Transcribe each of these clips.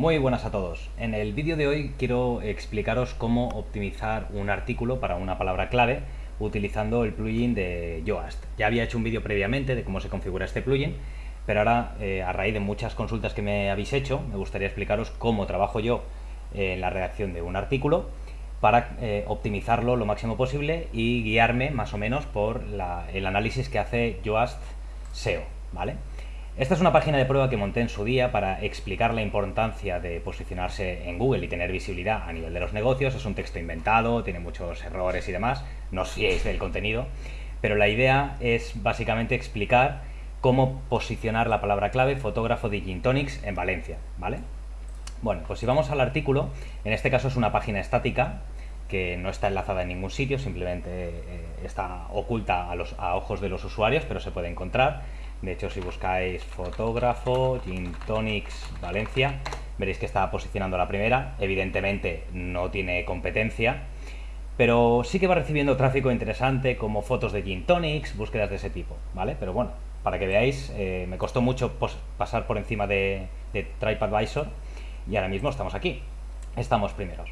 Muy buenas a todos. En el vídeo de hoy quiero explicaros cómo optimizar un artículo para una palabra clave utilizando el plugin de Yoast. Ya había hecho un vídeo previamente de cómo se configura este plugin, pero ahora eh, a raíz de muchas consultas que me habéis hecho, me gustaría explicaros cómo trabajo yo en la redacción de un artículo para eh, optimizarlo lo máximo posible y guiarme más o menos por el análisis que hace Yoast SEO, ¿vale? Esta es una página de prueba que monté en su día para explicar la importancia de posicionarse en Google y tener visibilidad a nivel de los negocios. Es un texto inventado, tiene muchos errores y demás, no os fiéis del contenido, pero la idea es básicamente explicar cómo posicionar la palabra clave fotógrafo de Gin Tonics en Valencia, ¿vale? Bueno, pues si vamos al artículo, en este caso es una página estática que no está enlazada en ningún sitio, simplemente eh, está oculta a, los, a ojos de los usuarios, pero se puede encontrar de hecho, si buscáis fotógrafo, Gin Tonics Valencia, veréis que está posicionando la primera. Evidentemente no tiene competencia, pero sí que va recibiendo tráfico interesante como fotos de Gin Tonics, búsquedas de ese tipo, ¿vale? Pero bueno, para que veáis, eh, me costó mucho pasar por encima de, de TripAdvisor y ahora mismo estamos aquí. Estamos primeros,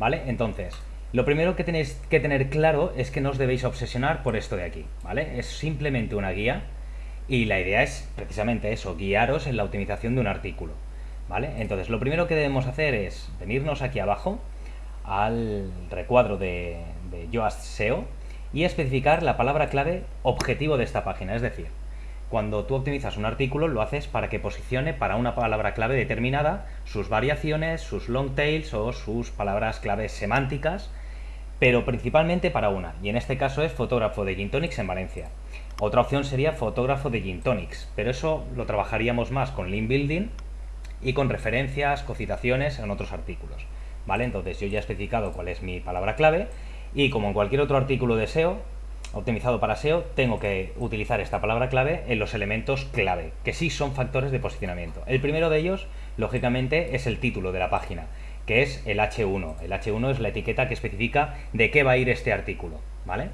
¿vale? Entonces, lo primero que tenéis que tener claro es que no os debéis obsesionar por esto de aquí, ¿vale? Es simplemente una guía y la idea es precisamente eso, guiaros en la optimización de un artículo. ¿vale? Entonces, lo primero que debemos hacer es venirnos aquí abajo al recuadro de, de Yoast SEO y especificar la palabra clave objetivo de esta página. Es decir, cuando tú optimizas un artículo lo haces para que posicione para una palabra clave determinada sus variaciones, sus long tails o sus palabras claves semánticas, pero principalmente para una. Y en este caso es fotógrafo de Gin en Valencia. Otra opción sería fotógrafo de Gin Tonics, pero eso lo trabajaríamos más con link building y con referencias, cocitaciones en otros artículos. ¿Vale? Entonces yo ya he especificado cuál es mi palabra clave y como en cualquier otro artículo de SEO, optimizado para SEO, tengo que utilizar esta palabra clave en los elementos clave, que sí son factores de posicionamiento. El primero de ellos, lógicamente, es el título de la página, que es el H1. El H1 es la etiqueta que especifica de qué va a ir este artículo, ¿vale?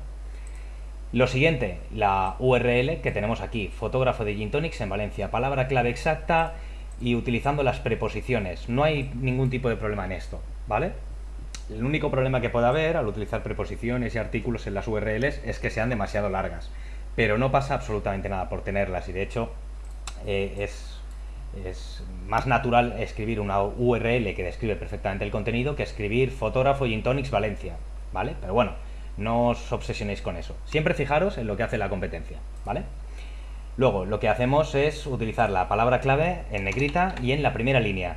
Lo siguiente, la URL que tenemos aquí, fotógrafo de Gin en Valencia, palabra clave exacta y utilizando las preposiciones. No hay ningún tipo de problema en esto, ¿vale? El único problema que puede haber al utilizar preposiciones y artículos en las URLs es que sean demasiado largas, pero no pasa absolutamente nada por tenerlas y de hecho eh, es, es, más natural escribir una URL que describe perfectamente el contenido que escribir fotógrafo Gin Valencia, ¿vale? Pero bueno, no os obsesionéis con eso. Siempre fijaros en lo que hace la competencia, ¿vale? Luego, lo que hacemos es utilizar la palabra clave en negrita y en la primera línea,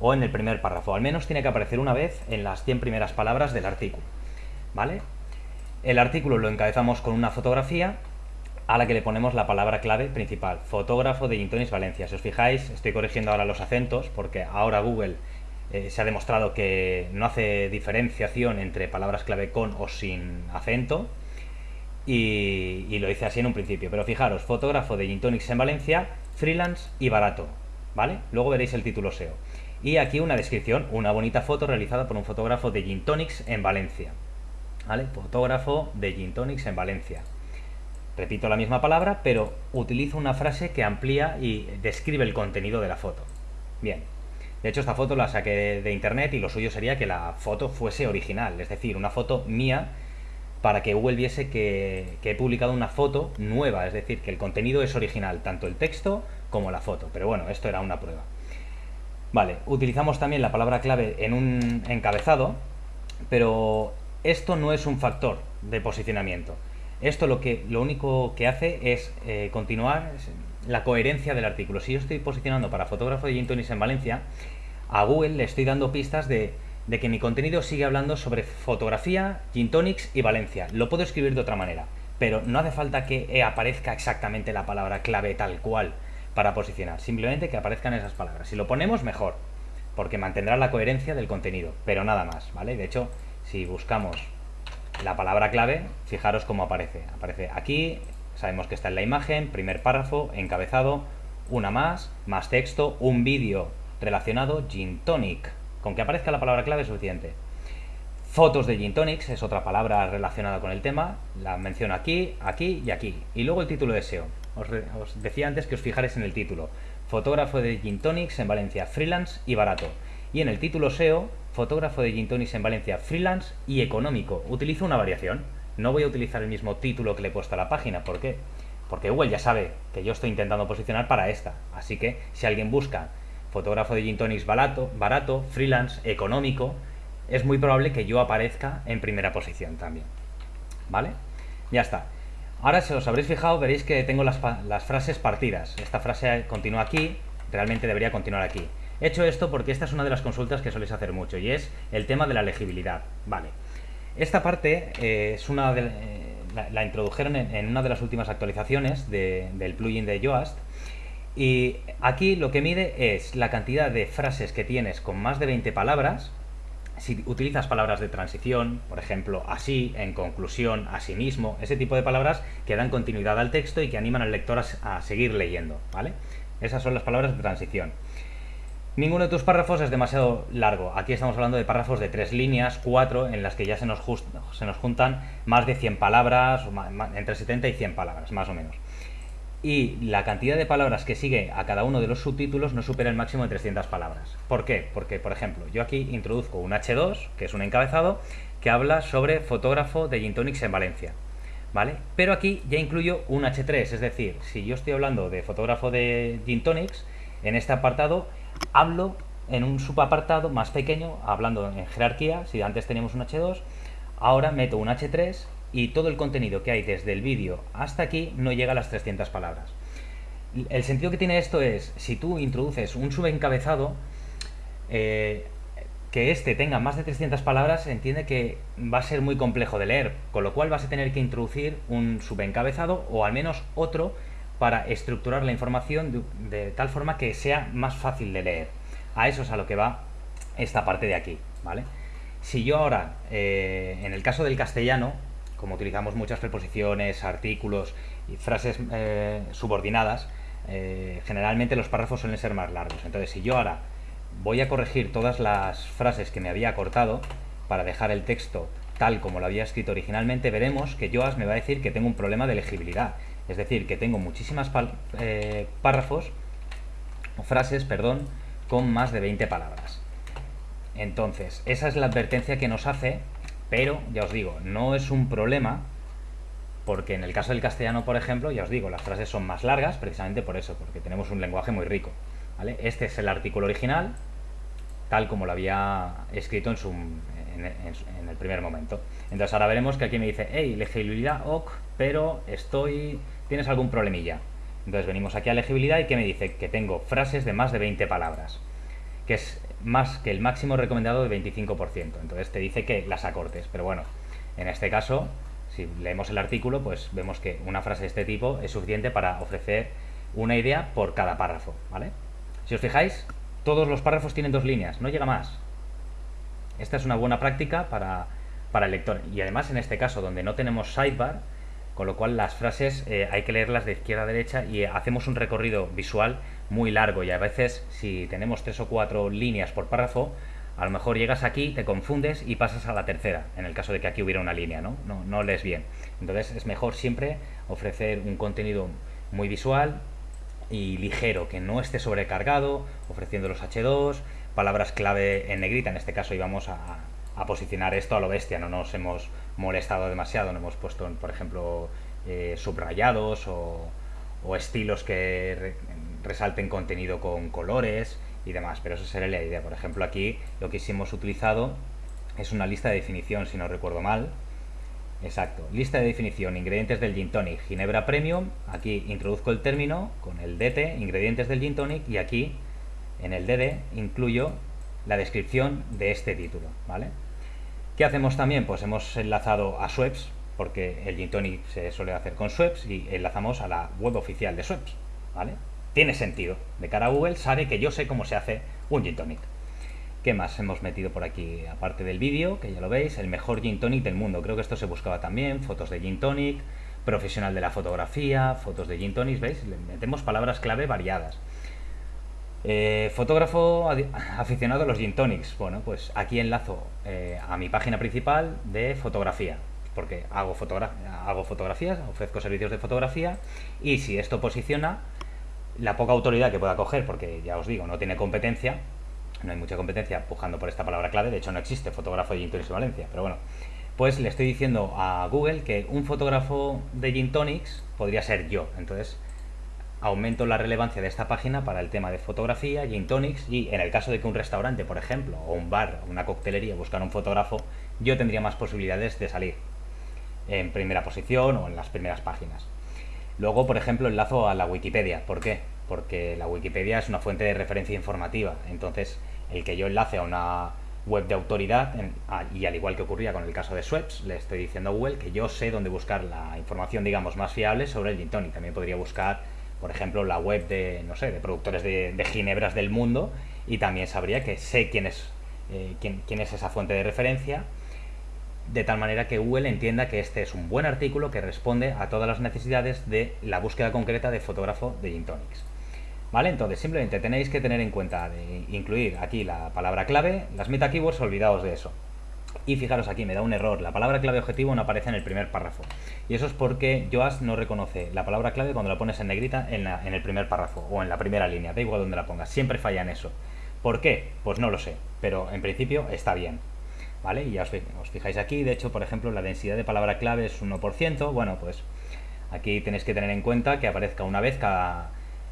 o en el primer párrafo. Al menos tiene que aparecer una vez en las 100 primeras palabras del artículo, ¿vale? El artículo lo encabezamos con una fotografía a la que le ponemos la palabra clave principal, fotógrafo de Gintonis Valencia. Si os fijáis, estoy corrigiendo ahora los acentos porque ahora Google eh, se ha demostrado que no hace diferenciación entre palabras clave con o sin acento y, lo hice así en un principio. Pero fijaros, fotógrafo de Gintonics en Valencia, freelance y barato, ¿vale? Luego veréis el título SEO. Y aquí una descripción, una bonita foto realizada por un fotógrafo de Gintonics en Valencia, ¿vale? Fotógrafo de Gintonics en Valencia. Repito la misma palabra, pero utilizo una frase que amplía y describe el contenido de la foto. Bien, de hecho, esta foto la saqué de internet y lo suyo sería que la foto fuese original, es decir, una foto mía para que Google viese que, he publicado una foto nueva, es decir, que el contenido es original, tanto el texto como la foto. Pero bueno, esto era una prueba. Vale, utilizamos también la palabra clave en un encabezado, pero esto no es un factor de posicionamiento. Esto lo, que, lo único que hace es eh, continuar la coherencia del artículo. Si yo estoy posicionando para fotógrafo de Gin en Valencia, a Google le estoy dando pistas de, que mi contenido sigue hablando sobre fotografía, Gin y Valencia. Lo puedo escribir de otra manera, pero no hace falta que aparezca exactamente la palabra clave tal cual para posicionar. Simplemente que aparezcan esas palabras. Si lo ponemos, mejor, porque mantendrá la coherencia del contenido, pero nada más, ¿vale? De hecho, si buscamos la palabra clave, fijaros cómo aparece. Aparece aquí, Sabemos que está en la imagen, primer párrafo, encabezado, una más, más texto, un vídeo relacionado, Gin Tonic. Con que aparezca la palabra clave es suficiente. Fotos de Gin Tonics es otra palabra relacionada con el tema, la menciono aquí, aquí y aquí. Y luego el título de SEO. Os, decía antes que os fijarais en el título. fotógrafo de gin tonics en Valencia, freelance y barato. Y en el título SEO, fotógrafo de gin tonics en Valencia, freelance y económico. Utilizo una variación. No voy a utilizar el mismo título que le he puesto a la página. ¿Por qué? Porque Google ya sabe que yo estoy intentando posicionar para esta. Así que si alguien busca fotógrafo de gin barato, barato, freelance, económico, es muy probable que yo aparezca en primera posición también. ¿Vale? Ya está. Ahora, si os habréis fijado, veréis que tengo las, frases partidas. Esta frase continúa aquí, realmente debería continuar aquí. He hecho esto porque esta es una de las consultas que soléis hacer mucho y es el tema de la legibilidad. Vale. Esta parte eh, es una de, eh, la, introdujeron en, una de las últimas actualizaciones del plugin de Yoast y aquí lo que mide es la cantidad de frases que tienes con más de 20 palabras si utilizas palabras de transición, por ejemplo, así, en conclusión, mismo, ese tipo de palabras que dan continuidad al texto y que animan al lector a, seguir leyendo, ¿vale? Esas son las palabras de transición. Ninguno de tus párrafos es demasiado largo. Aquí estamos hablando de párrafos de tres líneas, cuatro, en las que ya se nos, se nos juntan más de 100 palabras, entre 70 y 100 palabras, más o menos y la cantidad de palabras que sigue a cada uno de los subtítulos no supera el máximo de 300 palabras. ¿Por qué? Porque, por ejemplo, yo aquí introduzco un H2, que es un encabezado, que habla sobre fotógrafo de Gintonics en Valencia. ¿Vale? Pero aquí ya incluyo un H3, es decir, si yo estoy hablando de fotógrafo de Gintonics, en este apartado hablo en un subapartado más pequeño, hablando en jerarquía, si antes teníamos un H2, ahora meto un H3 y todo el contenido que hay desde el vídeo hasta aquí no llega a las 300 palabras. El sentido que tiene esto es, si tú introduces un subencabezado, eh, que este tenga más de 300 palabras, entiende que va a ser muy complejo de leer, con lo cual vas a tener que introducir un subencabezado o al menos otro para estructurar la información de, tal forma que sea más fácil de leer. A eso es a lo que va esta parte de aquí, ¿vale? Si yo ahora, eh, en el caso del castellano, como utilizamos muchas preposiciones, artículos y frases eh, subordinadas, eh, generalmente los párrafos suelen ser más largos. Entonces, si yo ahora voy a corregir todas las frases que me había cortado para dejar el texto tal como lo había escrito originalmente, veremos que Yoast me va a decir que tengo un problema de legibilidad. Es decir, que tengo muchísimas eh, párrafos o frases, perdón, con más de 20 palabras. Entonces, esa es la advertencia que nos hace pero, ya os digo, no es un problema porque en el caso del castellano, por ejemplo, ya os digo, las frases son más largas precisamente por eso, porque tenemos un lenguaje muy rico. Este es el artículo original, tal como lo había escrito en, su, en, el primer momento. Entonces ahora veremos que aquí me dice, hey, legibilidad ok, pero estoy, tienes algún problemilla. Entonces venimos aquí a legibilidad y que me dice que tengo frases de más de 20 palabras, que es más que el máximo recomendado de 25%. Entonces te dice que las acortes. Pero bueno, en este caso, si leemos el artículo, pues vemos que una frase de este tipo es suficiente para ofrecer una idea por cada párrafo. ¿vale? Si os fijáis, todos los párrafos tienen dos líneas, no llega más. Esta es una buena práctica para, para el lector. Y además en este caso, donde no tenemos sidebar, con lo cual las frases eh, hay que leerlas de izquierda a derecha y hacemos un recorrido visual muy largo y a veces si tenemos tres o cuatro líneas por párrafo, a lo mejor llegas aquí, te confundes y pasas a la tercera, en el caso de que aquí hubiera una línea, ¿no? No, no lees bien. Entonces es mejor siempre ofrecer un contenido muy visual y ligero, que no esté sobrecargado, ofreciendo los H2, palabras clave en negrita, en este caso íbamos a, a posicionar esto a lo bestia, no nos hemos molestado demasiado, no hemos puesto, por ejemplo, eh, subrayados o, estilos que resalten contenido con colores y demás, pero eso sería la idea. Por ejemplo, aquí lo que hemos utilizado es una lista de definición, si no recuerdo mal. Exacto, lista de definición, ingredientes del gin tonic, ginebra premium, aquí introduzco el término con el DT, ingredientes del gin tonic, y aquí en el DD incluyo la descripción de este título, ¿vale? ¿Qué hacemos también? Pues hemos enlazado a Sweps, porque el gin tonic se suele hacer con Sweps, y enlazamos a la web oficial de Sweps, ¿vale? tiene sentido. De cara a Google sabe que yo sé cómo se hace un gin tonic. ¿Qué más hemos metido por aquí? Aparte del vídeo, que ya lo veis, el mejor gin tonic del mundo. Creo que esto se buscaba también, fotos de gin tonic, profesional de la fotografía, fotos de gin tonic, ¿veis? Le metemos palabras clave variadas. Eh, fotógrafo aficionado a los gin tonics. Bueno, pues aquí enlazo eh, a mi página principal de fotografía, porque hago, hago fotografías, ofrezco servicios de fotografía y si esto posiciona, la poca autoridad que pueda coger, porque ya os digo, no tiene competencia, no hay mucha competencia pujando por esta palabra clave, de hecho no existe fotógrafo de Gin Tonics en Valencia, pero bueno, pues le estoy diciendo a Google que un fotógrafo de Gin Tonics podría ser yo, entonces aumento la relevancia de esta página para el tema de fotografía, Gin Tonics, y en el caso de que un restaurante, por ejemplo, o un bar, una coctelería buscara un fotógrafo, yo tendría más posibilidades de salir en primera posición o en las primeras páginas. Luego, por ejemplo, enlazo a la Wikipedia. ¿Por qué? Porque la Wikipedia es una fuente de referencia informativa. Entonces, el que yo enlace a una web de autoridad, y al igual que ocurría con el caso de Sweps, le estoy diciendo a Google que yo sé dónde buscar la información, digamos, más fiable sobre el gin tonic. También podría buscar, por ejemplo, la web de, no sé, de productores de, ginebras del mundo y también sabría que sé quién es, eh, quién, quién es esa fuente de referencia de tal manera que Google entienda que este es un buen artículo que responde a todas las necesidades de la búsqueda concreta de fotógrafo de Gin. ¿Vale? Entonces simplemente tenéis que tener en cuenta de incluir aquí la palabra clave, las meta keywords, olvidaos de eso. Y fijaros aquí, me da un error, la palabra clave objetivo no aparece en el primer párrafo. Y eso es porque Yoast no reconoce la palabra clave cuando la pones en negrita en, el primer párrafo o en la primera línea, da igual donde la pongas, siempre falla en eso. ¿Por qué? Pues no lo sé, pero en principio está bien. ¿vale? Y ya os, fijáis aquí, de hecho, por ejemplo, la densidad de palabra clave es 1%, bueno, pues aquí tenéis que tener en cuenta que aparezca una vez cada,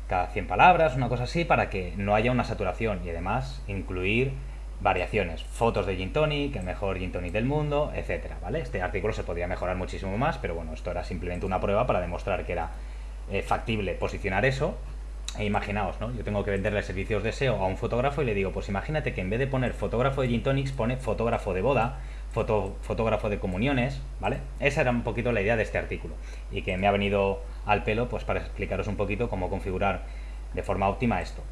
cada 100 palabras, una cosa así, para que no haya una saturación y además incluir variaciones, fotos de Gin Tonic, el mejor Gin Tonic del mundo, etcétera, ¿vale? Este artículo se podría mejorar muchísimo más, pero bueno, esto era simplemente una prueba para demostrar que era eh, factible posicionar eso e imaginaos, ¿no? Yo tengo que venderle servicios de SEO a un fotógrafo y le digo, pues imagínate que en vez de poner fotógrafo de Gin Tonics, pone fotógrafo de boda, foto, fotógrafo de comuniones, ¿vale? Esa era un poquito la idea de este artículo y que me ha venido al pelo pues para explicaros un poquito cómo configurar de forma óptima esto.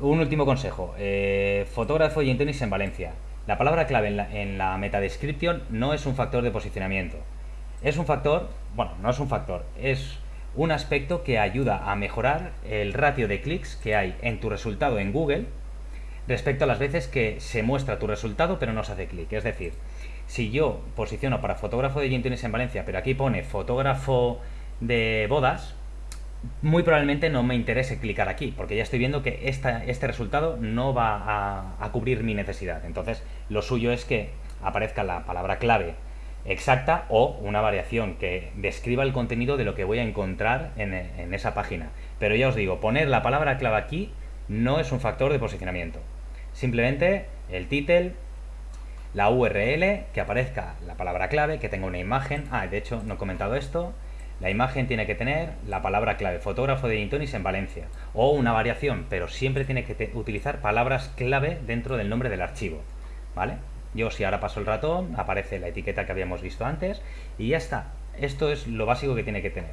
Un último consejo, eh, fotógrafo Gin Tonics en Valencia. La palabra clave en la, en la metadescripción no es un factor de posicionamiento. Es un factor, bueno, no es un factor, es un aspecto que ayuda a mejorar el ratio de clics que hay en tu resultado en Google respecto a las veces que se muestra tu resultado pero no se hace clic. Es decir, si yo posiciono para fotógrafo de gin en Valencia, pero aquí pone fotógrafo de bodas, muy probablemente no me interese clicar aquí, porque ya estoy viendo que este resultado no va a, cubrir mi necesidad. Entonces, lo suyo es que aparezca la palabra clave exacta o una variación que describa el contenido de lo que voy a encontrar en, esa página. Pero ya os digo, poner la palabra clave aquí no es un factor de posicionamiento. Simplemente el título, la URL, que aparezca la palabra clave, que tenga una imagen. Ah, de hecho, no he comentado esto. La imagen tiene que tener la palabra clave, fotógrafo de Intonis en Valencia. O una variación, pero siempre tiene que utilizar palabras clave dentro del nombre del archivo. ¿Vale? Yo si ahora paso el ratón, aparece la etiqueta que habíamos visto antes y ya está. Esto es lo básico que tiene que tener.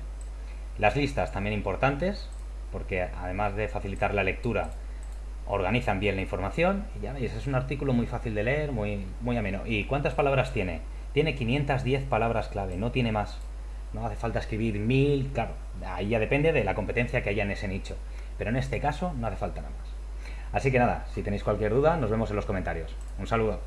Las listas también importantes, porque además de facilitar la lectura, organizan bien la información. Y ya veis, es un artículo muy fácil de leer, muy, muy ameno. ¿Y cuántas palabras tiene? Tiene 510 palabras clave, no tiene más. No hace falta escribir mil, claro, ahí ya depende de la competencia que haya en ese nicho. Pero en este caso no hace falta nada más. Así que nada, si tenéis cualquier duda, nos vemos en los comentarios. Un saludo.